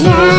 Yeah.